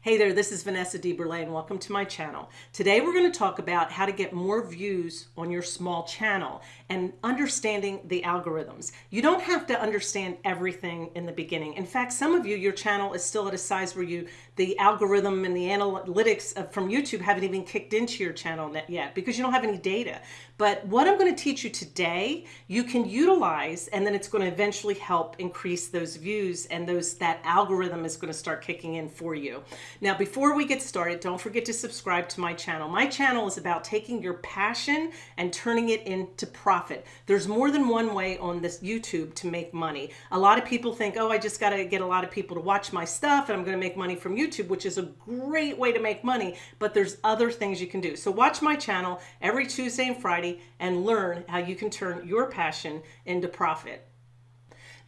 Hey there, this is Vanessa DeBurle and welcome to my channel. Today we're going to talk about how to get more views on your small channel and understanding the algorithms. You don't have to understand everything in the beginning. In fact, some of you, your channel is still at a size where you, the algorithm and the analytics from YouTube haven't even kicked into your channel yet because you don't have any data. But what I'm going to teach you today, you can utilize and then it's going to eventually help increase those views and those that algorithm is going to start kicking in for you. Now, before we get started, don't forget to subscribe to my channel. My channel is about taking your passion and turning it into profit. There's more than one way on this YouTube to make money. A lot of people think, oh, I just got to get a lot of people to watch my stuff and I'm going to make money from YouTube, which is a great way to make money, but there's other things you can do. So watch my channel every Tuesday and Friday and learn how you can turn your passion into profit.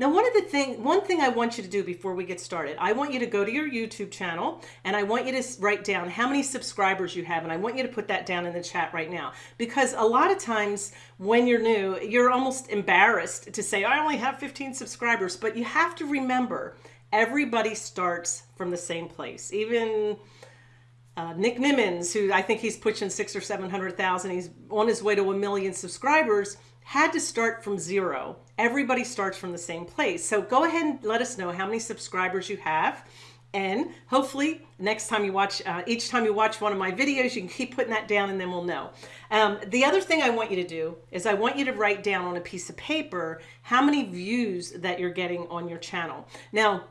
Now, one of the thing, one thing I want you to do before we get started, I want you to go to your YouTube channel and I want you to write down how many subscribers you have. And I want you to put that down in the chat right now, because a lot of times when you're new, you're almost embarrassed to say, I only have 15 subscribers, but you have to remember everybody starts from the same place. Even uh, Nick Nimmons, who I think he's pushing six or 700,000, he's on his way to a million subscribers, had to start from zero. Everybody starts from the same place. So go ahead and let us know how many subscribers you have. And hopefully next time you watch, uh, each time you watch one of my videos, you can keep putting that down and then we'll know. Um, the other thing I want you to do is I want you to write down on a piece of paper how many views that you're getting on your channel. Now,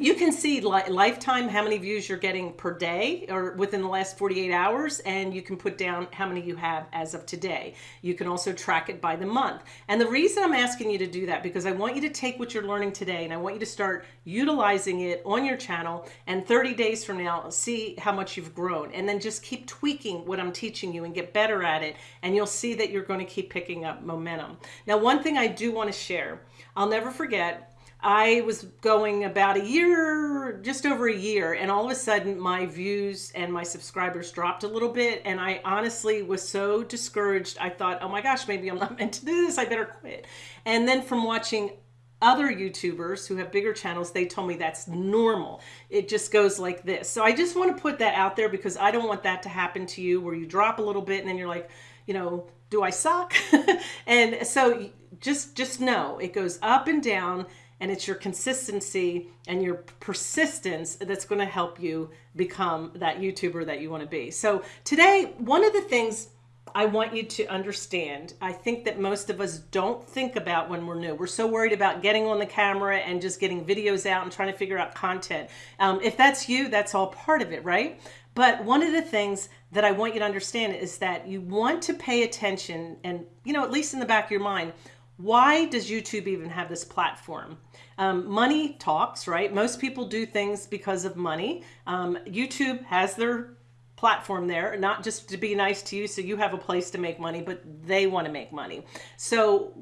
you can see li lifetime how many views you're getting per day or within the last 48 hours and you can put down how many you have as of today. You can also track it by the month. And the reason I'm asking you to do that because I want you to take what you're learning today and I want you to start utilizing it on your channel and 30 days from now see how much you've grown. And then just keep tweaking what I'm teaching you and get better at it and you'll see that you're going to keep picking up momentum. Now one thing I do want to share I'll never forget I was going about a year, just over a year, and all of a sudden my views and my subscribers dropped a little bit. And I honestly was so discouraged. I thought, oh my gosh, maybe I'm not meant to do this. I better quit. And then from watching other YouTubers who have bigger channels, they told me that's normal. It just goes like this. So I just want to put that out there because I don't want that to happen to you where you drop a little bit and then you're like, you know, do I suck? and so just just know it goes up and down and it's your consistency and your persistence that's going to help you become that YouTuber that you want to be. So today, one of the things I want you to understand, I think that most of us don't think about when we're new. We're so worried about getting on the camera and just getting videos out and trying to figure out content. Um, if that's you, that's all part of it, right? But one of the things that I want you to understand is that you want to pay attention and, you know, at least in the back of your mind, why does YouTube even have this platform? Um, money talks, right? Most people do things because of money. Um, YouTube has their platform there, not just to be nice to you so you have a place to make money, but they want to make money. So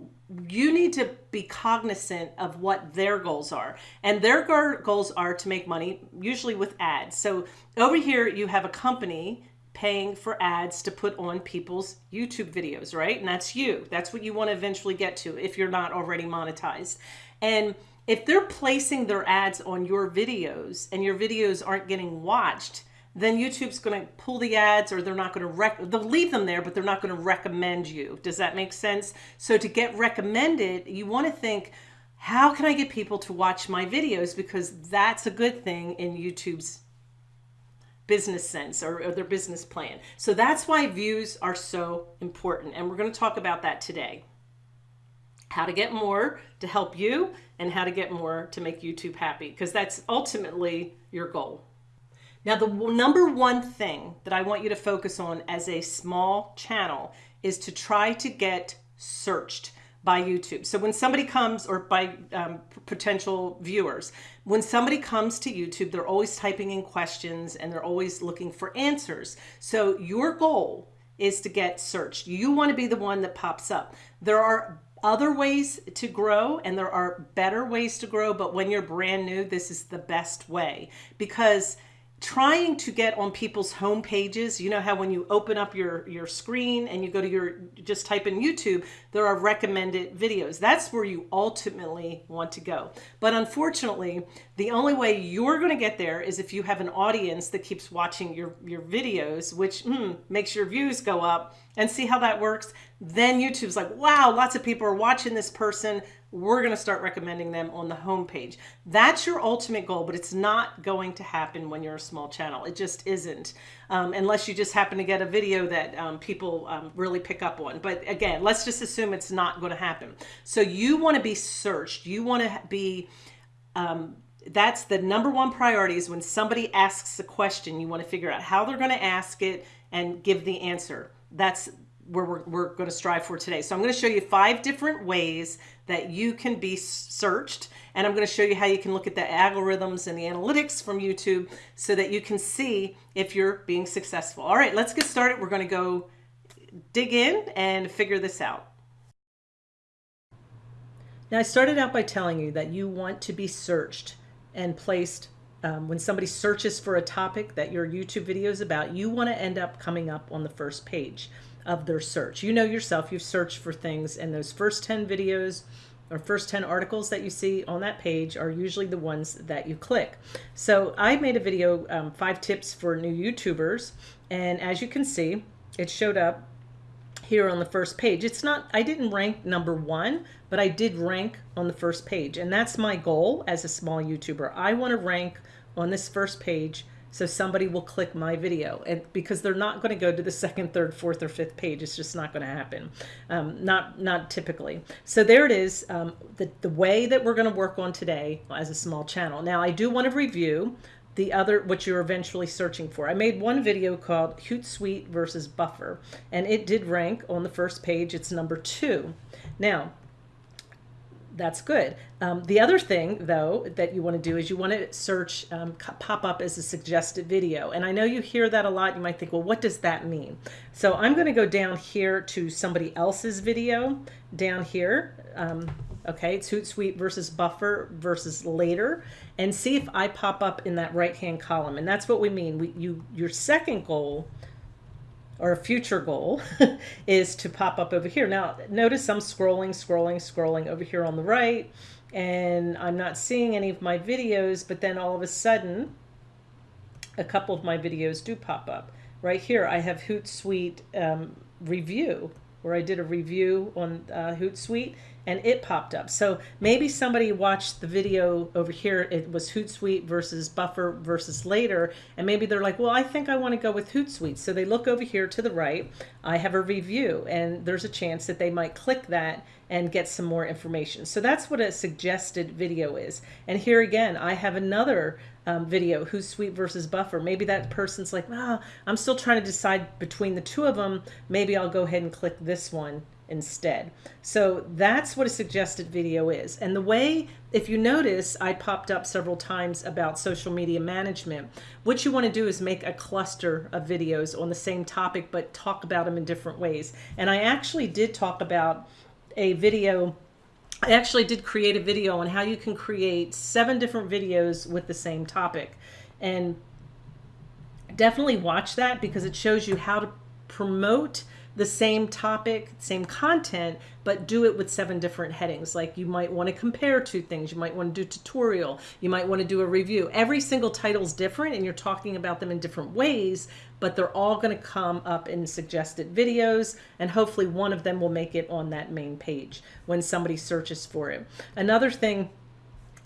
you need to be cognizant of what their goals are. And their goals are to make money, usually with ads. So over here, you have a company paying for ads to put on people's YouTube videos, right? And that's you. That's what you want to eventually get to if you're not already monetized. And if they're placing their ads on your videos and your videos aren't getting watched, then YouTube's going to pull the ads or they're not going to rec they'll leave them there, but they're not going to recommend you. Does that make sense? So to get recommended, you want to think, how can I get people to watch my videos? Because that's a good thing in YouTube's business sense or, or their business plan. So that's why views are so important. And we're going to talk about that today how to get more to help you and how to get more to make YouTube happy because that's ultimately your goal. Now, the number one thing that I want you to focus on as a small channel is to try to get searched by YouTube. So when somebody comes or by um, potential viewers, when somebody comes to YouTube, they're always typing in questions and they're always looking for answers. So your goal is to get searched. You want to be the one that pops up. There are other ways to grow and there are better ways to grow, but when you're brand new, this is the best way because trying to get on people's home pages. You know how when you open up your, your screen and you go to your, just type in YouTube, there are recommended videos. That's where you ultimately want to go. But unfortunately, the only way you're going to get there is if you have an audience that keeps watching your, your videos, which hmm, makes your views go up and see how that works. Then YouTube's like, wow, lots of people are watching this person we're going to start recommending them on the homepage. That's your ultimate goal, but it's not going to happen when you're a small channel. It just isn't, um, unless you just happen to get a video that um, people um, really pick up on. But again, let's just assume it's not going to happen. So you want to be searched. You want to be, um, that's the number one priority is when somebody asks a question, you want to figure out how they're going to ask it and give the answer. That's where we're, we're going to strive for today. So I'm going to show you five different ways that you can be searched. And I'm going to show you how you can look at the algorithms and the analytics from YouTube so that you can see if you're being successful. All right, let's get started. We're going to go dig in and figure this out. Now, I started out by telling you that you want to be searched and placed um, when somebody searches for a topic that your YouTube video is about, you want to end up coming up on the first page of their search. You know yourself, you've searched for things and those first 10 videos or first 10 articles that you see on that page are usually the ones that you click. So I made a video, um, five tips for new YouTubers. And as you can see, it showed up here on the first page. It's not, I didn't rank number one, but I did rank on the first page. And that's my goal as a small YouTuber. I want to rank on this first page so somebody will click my video and because they're not going to go to the second, third, fourth, or fifth page. It's just not going to happen. Um, not, not typically. So there it is. Um, the, the way that we're going to work on today as a small channel. Now I do want to review the other, what you're eventually searching for. I made one video called Hootsuite versus Buffer, and it did rank on the first page. It's number two. Now, that's good. Um, the other thing, though, that you want to do is you want to search um, pop up as a suggested video. And I know you hear that a lot. You might think, well, what does that mean? So I'm going to go down here to somebody else's video down here. Um, okay, it's Hootsuite versus Buffer versus later and see if I pop up in that right hand column. And that's what we mean. We, you, your second goal or a future goal is to pop up over here. Now notice I'm scrolling, scrolling, scrolling over here on the right and I'm not seeing any of my videos, but then all of a sudden a couple of my videos do pop up. Right here I have Hootsuite um, review where I did a review on uh, Hootsuite and it popped up. So maybe somebody watched the video over here. It was Hootsuite versus Buffer versus later. And maybe they're like, well, I think I want to go with Hootsuite. So they look over here to the right. I have a review and there's a chance that they might click that and get some more information. So that's what a suggested video is. And here again, I have another um, video, Hootsuite versus Buffer. Maybe that person's like, ah, I'm still trying to decide between the two of them. Maybe I'll go ahead and click this one instead. So that's what a suggested video is. And the way, if you notice, I popped up several times about social media management. What you want to do is make a cluster of videos on the same topic, but talk about them in different ways. And I actually did talk about a video I actually did create a video on how you can create seven different videos with the same topic. And definitely watch that because it shows you how to promote the same topic, same content, but do it with seven different headings. Like you might want to compare two things. You might want to do tutorial. You might want to do a review. Every single title is different and you're talking about them in different ways, but they're all going to come up in suggested videos and hopefully one of them will make it on that main page when somebody searches for it. Another thing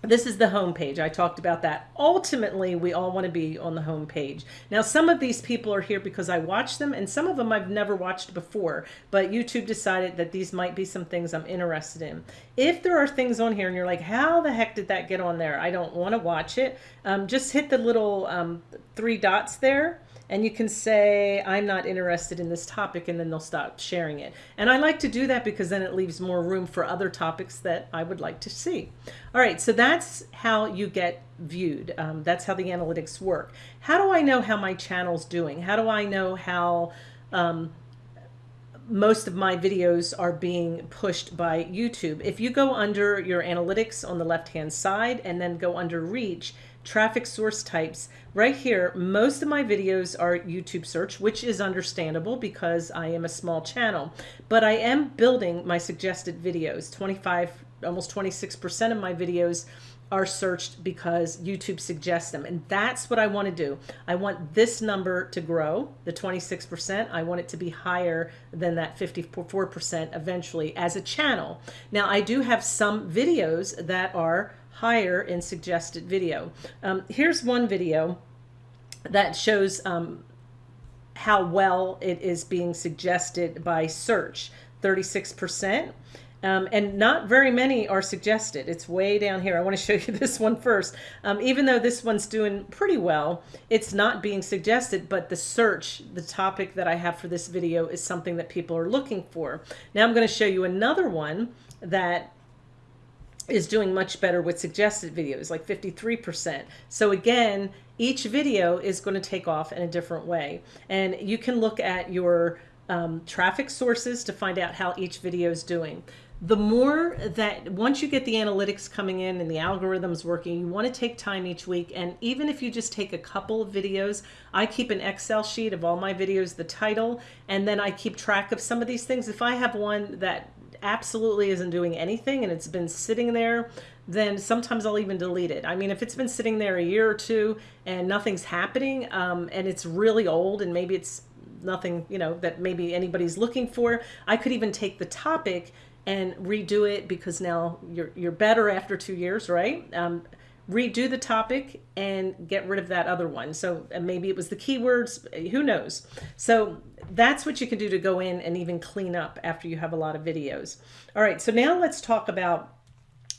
this is the home page. I talked about that. Ultimately, we all want to be on the home page. Now, some of these people are here because I watch them, and some of them I've never watched before, but YouTube decided that these might be some things I'm interested in. If there are things on here and you're like, how the heck did that get on there? I don't want to watch it. Um, just hit the little um, three dots there and you can say, I'm not interested in this topic, and then they'll stop sharing it. And I like to do that because then it leaves more room for other topics that I would like to see. All right, so that's how you get viewed. Um, that's how the analytics work. How do I know how my channel's doing? How do I know how um, most of my videos are being pushed by YouTube? If you go under your analytics on the left-hand side and then go under reach, traffic source types. Right here, most of my videos are YouTube search, which is understandable because I am a small channel. But I am building my suggested videos. 25, almost 26% of my videos are searched because YouTube suggests them. And that's what I want to do. I want this number to grow, the 26%. I want it to be higher than that 54% eventually as a channel. Now, I do have some videos that are higher in suggested video. Um, here's one video that shows um, how well it is being suggested by search, 36%. Um, and not very many are suggested. It's way down here. I want to show you this one first. Um, even though this one's doing pretty well, it's not being suggested, but the search, the topic that I have for this video is something that people are looking for. Now I'm going to show you another one that is doing much better with suggested videos, like 53%. So again, each video is going to take off in a different way. And you can look at your um, traffic sources to find out how each video is doing. The more that once you get the analytics coming in and the algorithms working, you want to take time each week. And even if you just take a couple of videos, I keep an Excel sheet of all my videos, the title, and then I keep track of some of these things. If I have one that absolutely isn't doing anything and it's been sitting there, then sometimes I'll even delete it. I mean, if it's been sitting there a year or two and nothing's happening um, and it's really old and maybe it's nothing, you know, that maybe anybody's looking for, I could even take the topic and redo it because now you're, you're better after two years, right? Um, redo the topic and get rid of that other one. So uh, maybe it was the keywords, uh, who knows? So that's what you can do to go in and even clean up after you have a lot of videos. All right, so now let's talk about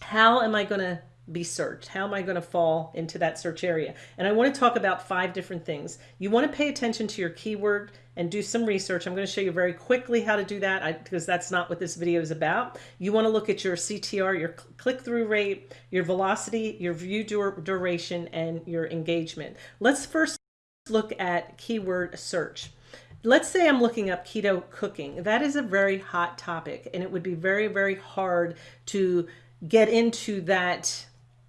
how am I going to be searched? How am I going to fall into that search area? And I want to talk about five different things. You want to pay attention to your keyword and do some research. I'm going to show you very quickly how to do that I, because that's not what this video is about. You want to look at your CTR, your click-through rate, your velocity, your view dur duration, and your engagement. Let's first look at keyword search. Let's say I'm looking up keto cooking. That is a very hot topic and it would be very, very hard to get into that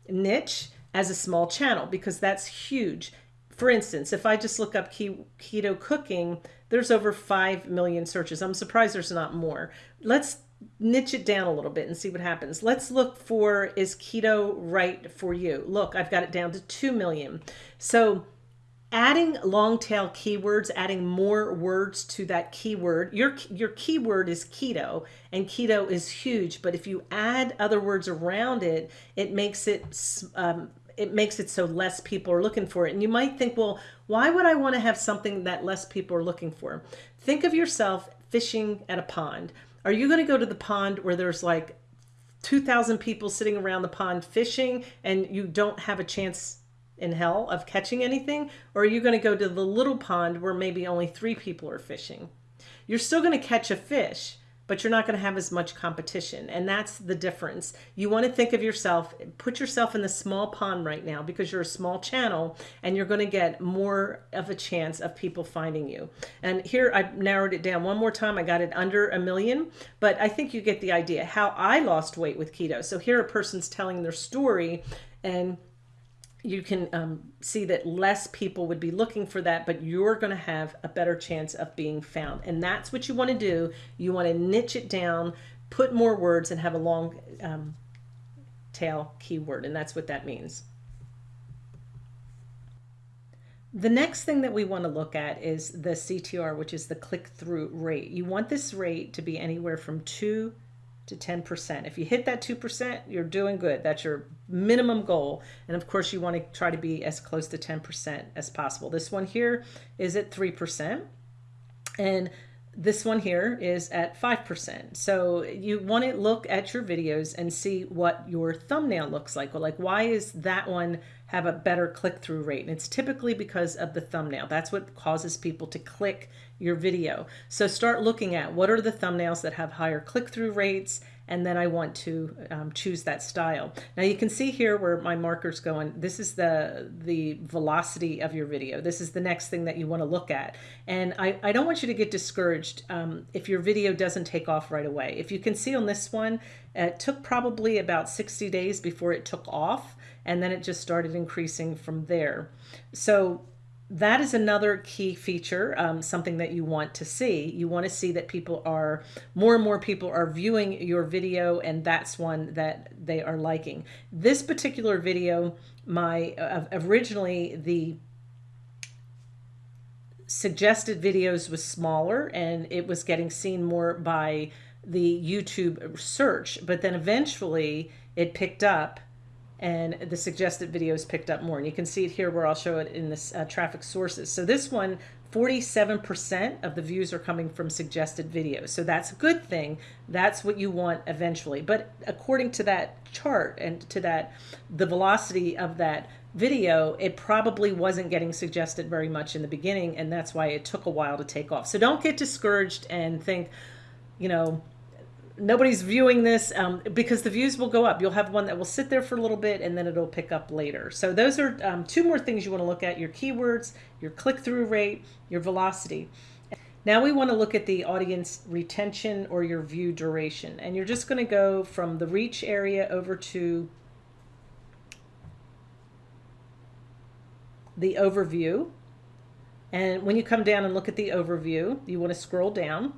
niche as a small channel because that's huge. For instance, if I just look up keto cooking, there's over 5 million searches. I'm surprised there's not more. Let's niche it down a little bit and see what happens. Let's look for, is keto right for you? Look, I've got it down to 2 million. So adding long tail keywords, adding more words to that keyword. Your, your keyword is keto and keto is huge, but if you add other words around it, it makes it, um, it makes it so less people are looking for it. And you might think, well, why would I want to have something that less people are looking for? Think of yourself fishing at a pond. Are you going to go to the pond where there's like 2,000 people sitting around the pond fishing and you don't have a chance in hell of catching anything? Or are you going to go to the little pond where maybe only three people are fishing? You're still going to catch a fish, but you're not going to have as much competition. And that's the difference. You want to think of yourself, put yourself in the small pond right now because you're a small channel and you're going to get more of a chance of people finding you. And here I narrowed it down one more time. I got it under a million, but I think you get the idea how I lost weight with keto. So here a person's telling their story and you can um, see that less people would be looking for that, but you're going to have a better chance of being found. And that's what you want to do. You want to niche it down, put more words, and have a long um, tail keyword. And that's what that means. The next thing that we want to look at is the CTR, which is the click-through rate. You want this rate to be anywhere from 2 to 10%. If you hit that 2%, you're doing good. That's your minimum goal. And of course, you want to try to be as close to 10% as possible. This one here is at 3%. And this one here is at 5%. So you want to look at your videos and see what your thumbnail looks like. Well, like why is that one have a better click-through rate? And it's typically because of the thumbnail. That's what causes people to click your video. So start looking at what are the thumbnails that have higher click-through rates and then I want to um, choose that style. Now you can see here where my marker's going. This is the, the velocity of your video. This is the next thing that you want to look at. And I, I don't want you to get discouraged um, if your video doesn't take off right away. If you can see on this one, it took probably about 60 days before it took off. and then it just started increasing from there. So that is another key feature, um, something that you want to see. You want to see that people are, more and more people are viewing your video, and that's one that they are liking. This particular video, my uh, originally the suggested videos was smaller and it was getting seen more by the YouTube search, but then eventually it picked up and the suggested videos picked up more. And you can see it here where I'll show it in this uh, traffic sources. So this one, 47% of the views are coming from suggested videos. So that's a good thing. That's what you want eventually. But according to that chart and to that, the velocity of that video, it probably wasn't getting suggested very much in the beginning. And that's why it took a while to take off. So don't get discouraged and think, you know, nobody's viewing this um, because the views will go up. You'll have one that will sit there for a little bit and then it'll pick up later. So those are um, two more things you want to look at, your keywords, your click-through rate, your velocity. Now we want to look at the audience retention or your view duration. And you're just going to go from the reach area over to the overview. And when you come down and look at the overview, you want to scroll down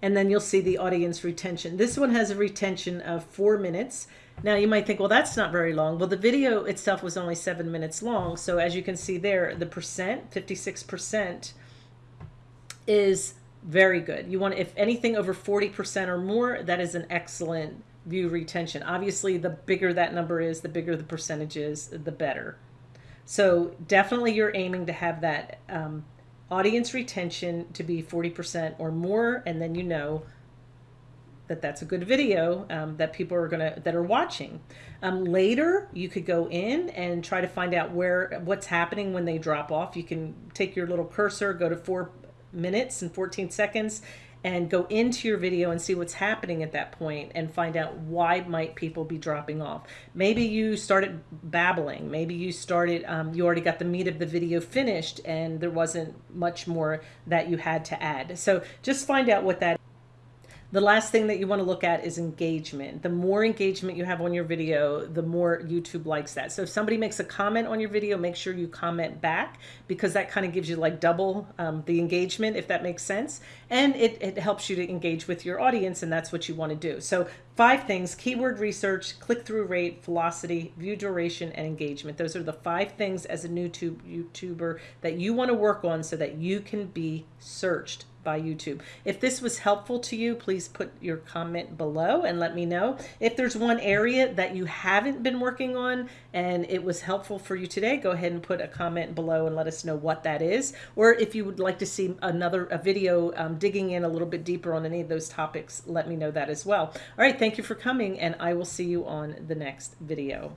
and then you'll see the audience retention. This one has a retention of four minutes. Now you might think, well, that's not very long. Well, the video itself was only seven minutes long. So as you can see there, the percent, 56% is very good. You want, if anything over 40% or more, that is an excellent view retention. Obviously, the bigger that number is, the bigger the percentage is, the better. So definitely you're aiming to have that um, audience retention to be 40% or more, and then you know that that's a good video um, that people are gonna that are watching. Um, later, you could go in and try to find out where what's happening when they drop off. You can take your little cursor, go to four minutes and 14 seconds, and go into your video and see what's happening at that point and find out why might people be dropping off. Maybe you started babbling. Maybe you started, um, you already got the meat of the video finished and there wasn't much more that you had to add. So just find out what that the last thing that you want to look at is engagement. The more engagement you have on your video, the more YouTube likes that. So if somebody makes a comment on your video, make sure you comment back because that kind of gives you like double um, the engagement, if that makes sense. And it, it helps you to engage with your audience and that's what you want to do. So five things, keyword research, click-through rate, velocity, view duration, and engagement. Those are the five things as a new YouTube, YouTuber that you want to work on so that you can be searched by YouTube. If this was helpful to you, please put your comment below and let me know. If there's one area that you haven't been working on and it was helpful for you today, go ahead and put a comment below and let us know what that is. Or if you would like to see another a video um, digging in a little bit deeper on any of those topics, let me know that as well. All right, thank you for coming and I will see you on the next video.